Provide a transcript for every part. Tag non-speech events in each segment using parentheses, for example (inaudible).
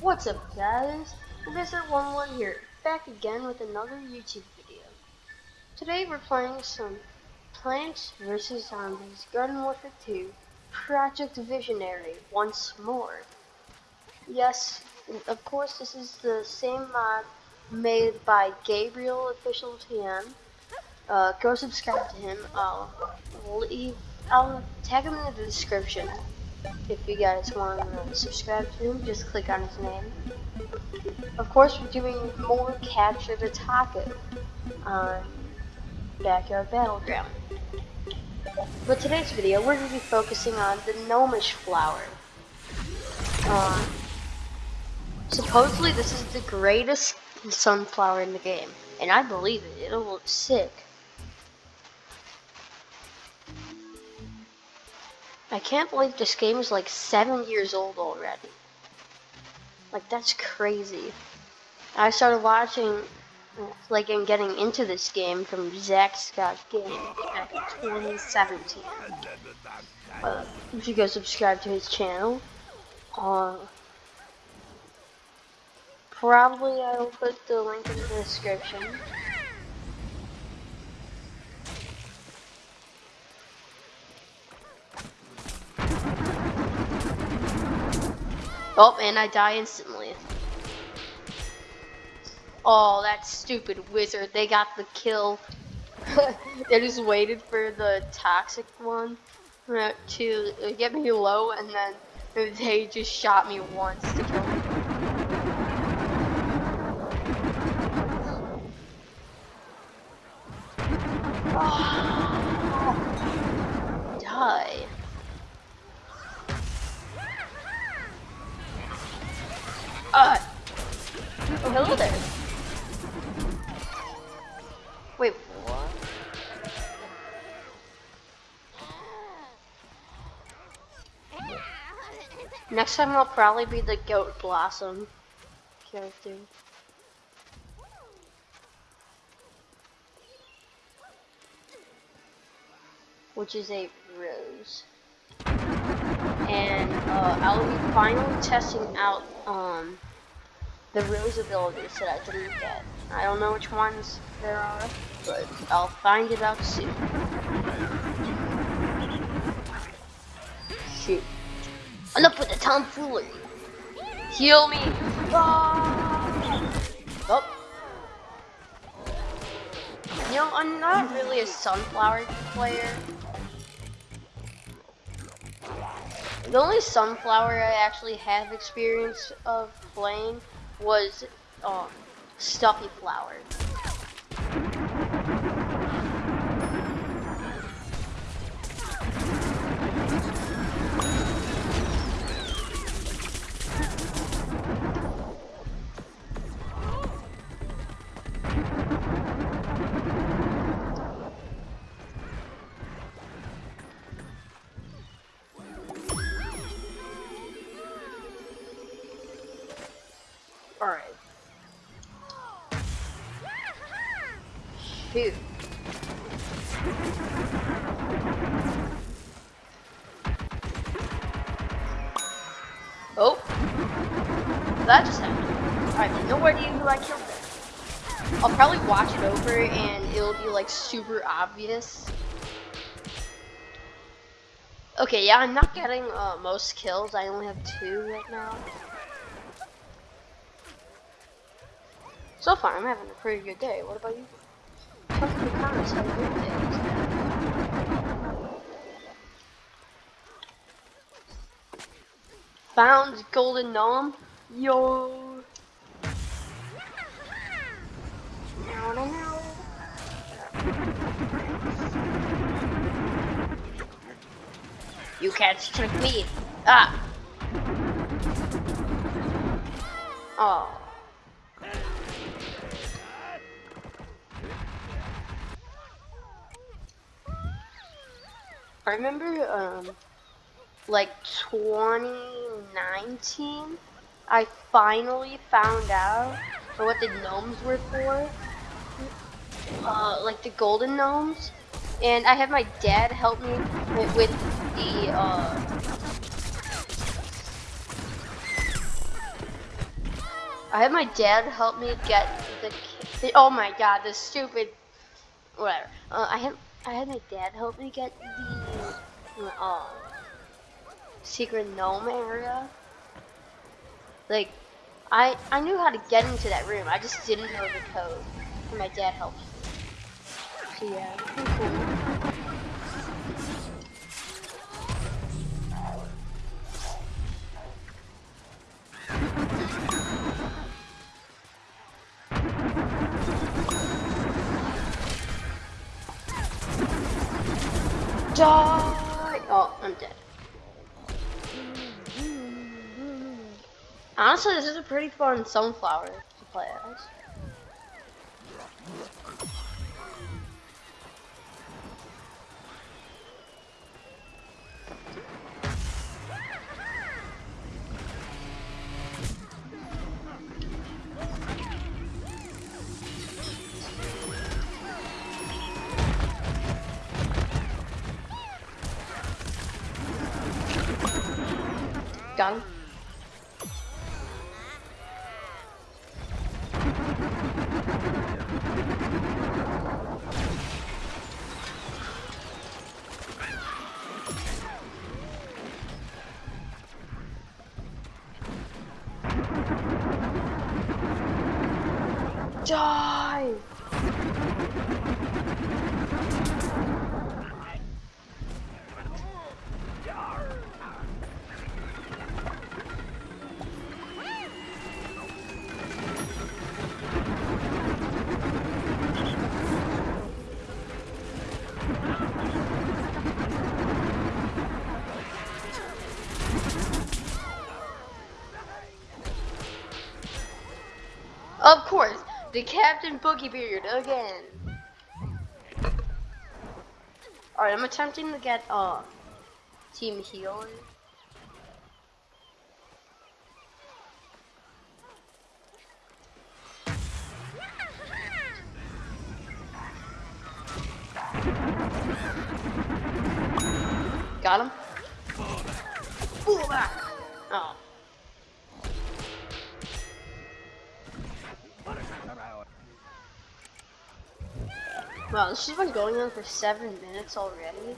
What's up guys? Visor11 here, back again with another YouTube video. Today we're playing some Plants vs. Zombies Garden Warfare 2 Project Visionary once more. Yes, of course this is the same mod made by Gabriel Official TM. Uh, go subscribe to him. I'll leave, I'll tag him in the description if you guys want to subscribe to him, just click on his name. Of course, we're doing more Capture the Taco on Backyard Battleground. But today's video, we're going to be focusing on the gnomish flower. Uh, supposedly, this is the greatest sunflower in the game, and I believe it. It'll look sick. I can't believe this game is like seven years old already. Like that's crazy. I started watching, like, and getting into this game from Zack Scott Game back in 2017. Uh, if you go subscribe to his channel, uh, probably I will put the link in the description. Oh, and I die instantly. Oh, that stupid wizard. They got the kill. (laughs) they just waited for the toxic one uh, to uh, get me low, and then they just shot me once to kill me. Oh. Hello there. Wait, what? Next time I'll probably be the Goat Blossom character. Which is a rose and uh, I'll be finally testing out um, the rose abilities that I didn't get. I don't know which ones there are, but I'll find it out soon. Shoot. Enough with the tomfoolery. Heal me. Ah! Oh. You know, I'm not really a sunflower player. The only sunflower I actually have experience of playing was um, stuffy flower. Alright. Shoot. Oh. That just happened. I have no idea who I killed there. I'll probably watch it over and it'll be like super obvious. Okay, yeah, I'm not getting uh, most kills. I only have two right now. So far, I'm having a pretty good day. What about you? Tell in the comments how your day is. Found golden gnome. Yo. No, no, no. You can't trick me. Ah. Oh. I remember, um, like 2019, I finally found out what the gnomes were for. Uh, like the golden gnomes. And I had my dad help me with the, uh, I had my dad help me get the, the oh my god, the stupid, whatever. Uh, I had I had my dad help me get the uh, secret gnome area. Like, I I knew how to get into that room. I just didn't know the code. And my dad helped. So yeah, cool. Die! Oh, I'm dead. Honestly, this is a pretty fun sunflower to play as. Got him. Of course, the Captain Boogie Beard again. Alright, I'm attempting to get uh Team Healer. Got him. Pull back. Oh. Wow, this has been going on for seven minutes already.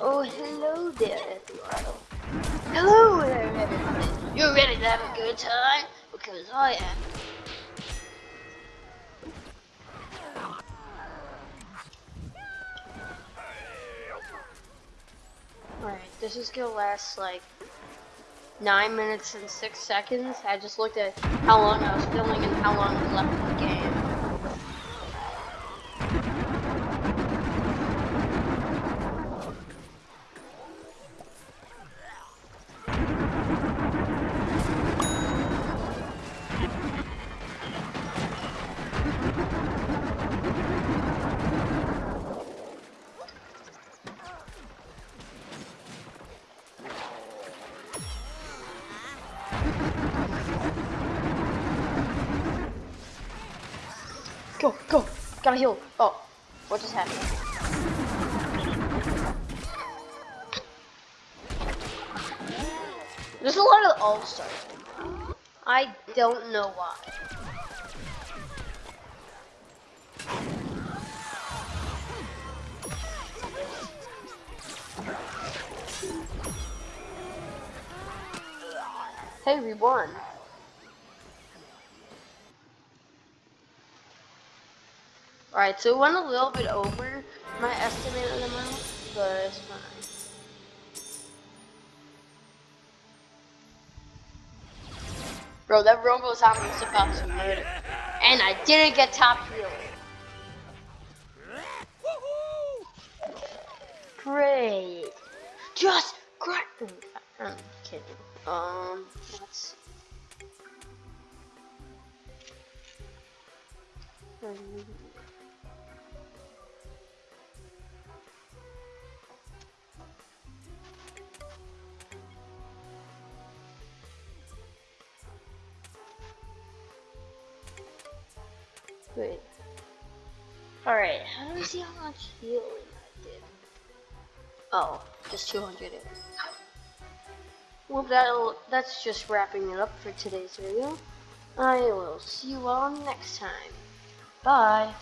Oh, hello there, Eduardo. Hello there, everybody. You're ready to have a good time? Because I am. Alright, this is gonna last like nine minutes and six seconds. I just looked at how long I was filming and how long was left in the game. Go, go, gotta heal. Oh, what just happened? There's a lot of all stars. I don't know why. Hey, we won. Alright, so it went a little bit over my estimated amount, but it's fine. Bro, that Robo Zombie was about to murder. And I didn't get top healer. Great. Just great. I'm kidding. Um, let's. Wait. Alright, how do we see how much healing I did? Oh, just 200. Well, that'll, that's just wrapping it up for today's video. I will see you all next time. Bye.